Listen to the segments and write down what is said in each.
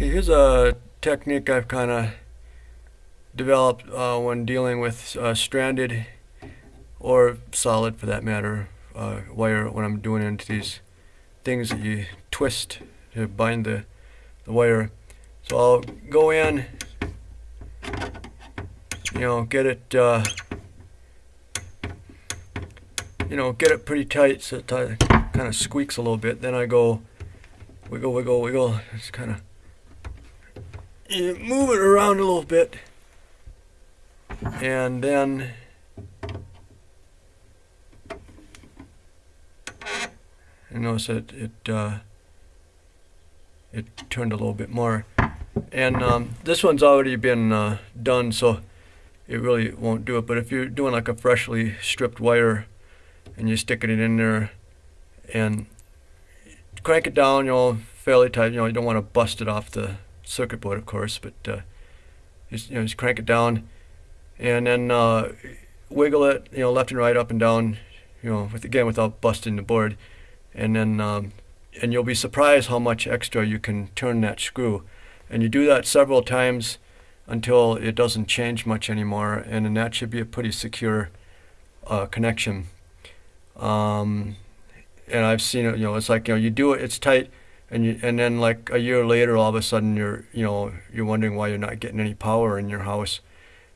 Here's a technique I've kind of developed uh, when dealing with uh, stranded or solid, for that matter, uh, wire when I'm doing into these things that you twist to bind the, the wire. So I'll go in, you know, get it, uh, you know, get it pretty tight so it kind of squeaks a little bit. Then I go wiggle, wiggle, wiggle. It's kind of move it around a little bit. And then and notice it it uh, it turned a little bit more. And um, this one's already been uh, done, so it really won't do it. But if you're doing like a freshly stripped wire and you're sticking it in there and crank it down, you know, fairly tight. You know, you don't want to bust it off the circuit board, of course, but uh, just, you know, just crank it down and then uh, wiggle it, you know, left and right, up and down, you know, with again without busting the board, and then um, and you'll be surprised how much extra you can turn that screw, and you do that several times until it doesn't change much anymore, and then that should be a pretty secure uh, connection. Um, and I've seen it, you know, it's like you know, you do it, it's tight, and you, and then like a year later, all of a sudden you're, you know, you're wondering why you're not getting any power in your house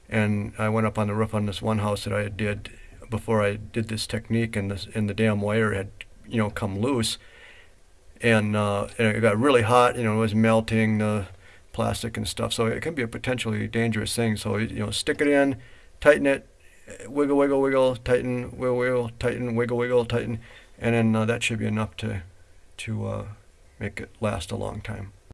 and I went up on the roof on this one house that I did before I did this technique, and this and the damn wire had you know come loose, and, uh, and it got really hot. You know, it was melting the plastic and stuff. So it can be a potentially dangerous thing. So you know, stick it in, tighten it, wiggle, wiggle, wiggle, tighten, wiggle, wiggle, tighten, wiggle, wiggle, tighten, and then uh, that should be enough to to uh, make it last a long time.